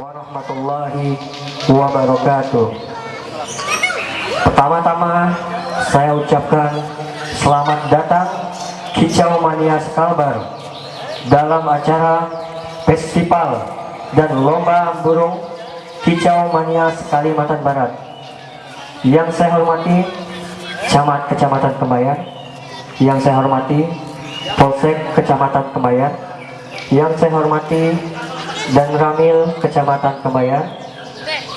warahmatullahi wabarakatuh. Pertama-tama saya ucapkan selamat datang Kicau Mania Skalbar dalam acara festival dan lomba burung Kicau Mania Kalimantan Barat. Yang saya hormati Camat Kecamatan Kembayan, yang saya hormati Polsek Kecamatan Kembayan, yang saya hormati dan Ramil Kecamatan Kembayan,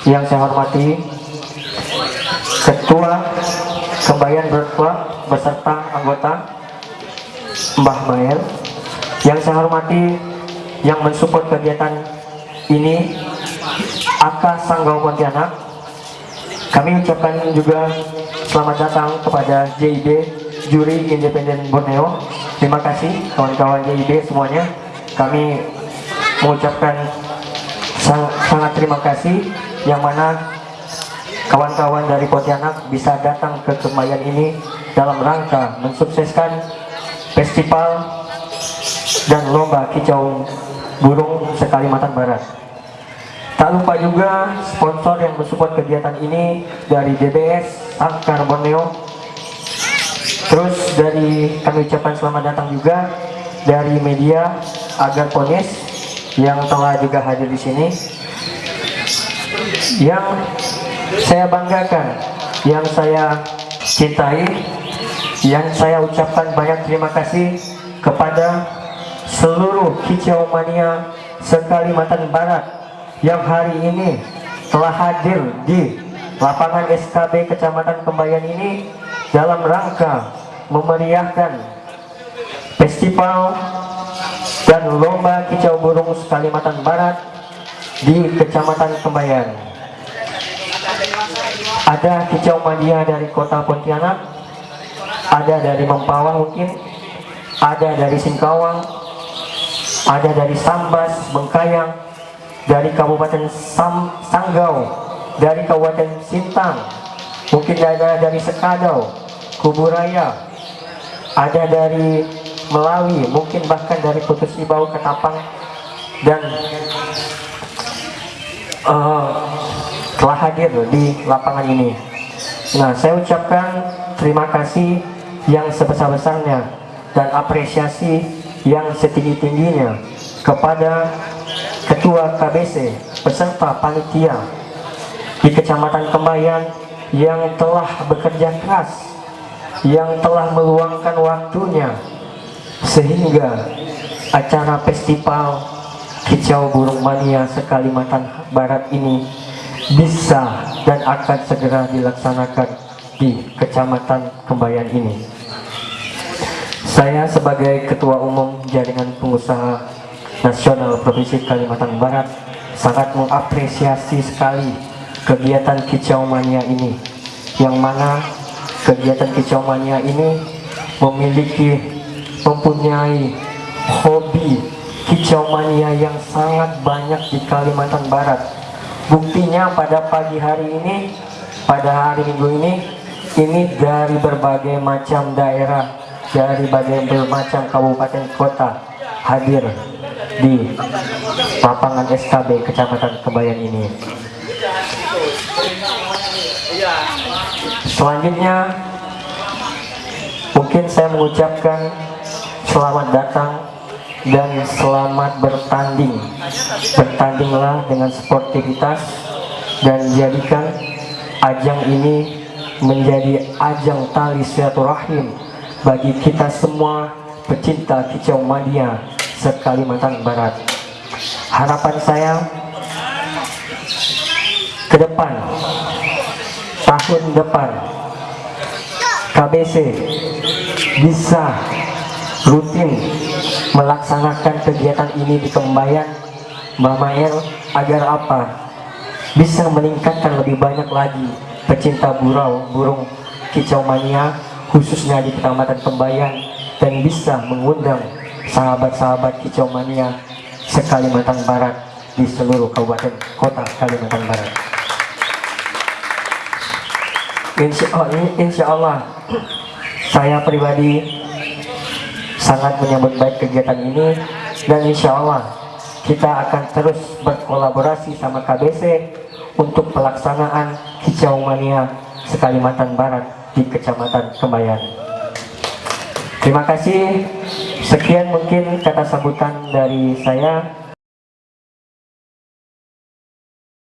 yang saya hormati Ketua Kembayan Bird beserta anggota Mbah Mael, yang saya hormati yang mensupport kegiatan ini Aka Sanggau Pontianak. Kami ucapkan juga selamat datang kepada JIB Juri Independen Borneo. Terima kasih kawan-kawan JIB semuanya. Kami mengucapkan sang, sangat terima kasih yang mana kawan-kawan dari Pontianak bisa datang ke Kemayan ini dalam rangka mensukseskan festival dan lomba kicau burung sekalimantan barat. Tak lupa juga sponsor yang mensupport kegiatan ini dari DBS Angkar Borneo. Terus dari kami ucapkan selamat datang juga dari media Agar Ponis yang telah juga hadir di sini yang saya banggakan yang saya cintai yang saya ucapkan banyak terima kasih kepada seluruh kicau mania sekalimantan barat yang hari ini telah hadir di lapangan SKB Kecamatan Kembayan ini dalam rangka memeriahkan festival dan lomba kicau burung Kalimantan Barat di Kecamatan Kembayan. Ada kicau mania dari kota Pontianak, ada dari Mempawah mungkin, ada dari Singkawang, ada dari Sambas, Bengkayang, dari Kabupaten Sam, Sanggau, dari Kabupaten Sintang, mungkin ada dari Sekadau, Kuburaya, ada dari Melawi, mungkin bahkan dari Putus Ibau, Ketapang, dan uh, telah hadir di lapangan ini. Nah, saya ucapkan terima kasih yang sebesar-besarnya dan apresiasi yang setinggi-tingginya kepada Ketua KBC beserta panitia di Kecamatan Kembayan yang telah bekerja keras, yang telah meluangkan waktunya sehingga acara festival kicau burung mania sekalimantan barat ini bisa dan akan segera dilaksanakan di kecamatan Kembayan ini. Saya sebagai ketua umum jaringan pengusaha nasional provinsi Kalimantan Barat sangat mengapresiasi sekali kegiatan kicau mania ini yang mana kegiatan kicau mania ini memiliki mempunyai hobi kicau mania yang sangat banyak di Kalimantan Barat. Buktinya pada pagi hari ini pada hari minggu ini ini dari berbagai macam daerah dari berbagai macam kabupaten kota hadir di lapangan SKB Kecamatan Kebayan ini. Selanjutnya mungkin saya mengucapkan selamat datang dan selamat bertanding. Bertandinglah dengan sportivitas dan jadikan ajang ini menjadi ajang tali silaturahim bagi kita semua pecinta kicau mania sekalimantan barat. Harapan saya ke depan tahun depan KBC bisa rutin melaksanakan kegiatan ini di Kembayan Mbak Mael agar apa? Bisa meningkatkan lebih banyak lagi pecinta burau burung kicau mania khususnya di Kecamatan Kembayan dan bisa mengundang sahabat-sahabat kicau mania sekalimantan barat di seluruh kabupaten kota Kalimantan Barat. Insya Allah, insya Allah saya pribadi sangat menyambut baik kegiatan ini. Dan insya Allah kita akan terus berkolaborasi sama KBC untuk pelaksanaan hijau mania sekalimantan barat di kecamatan Kembayan terima kasih. Sekian mungkin kata sambutan dari saya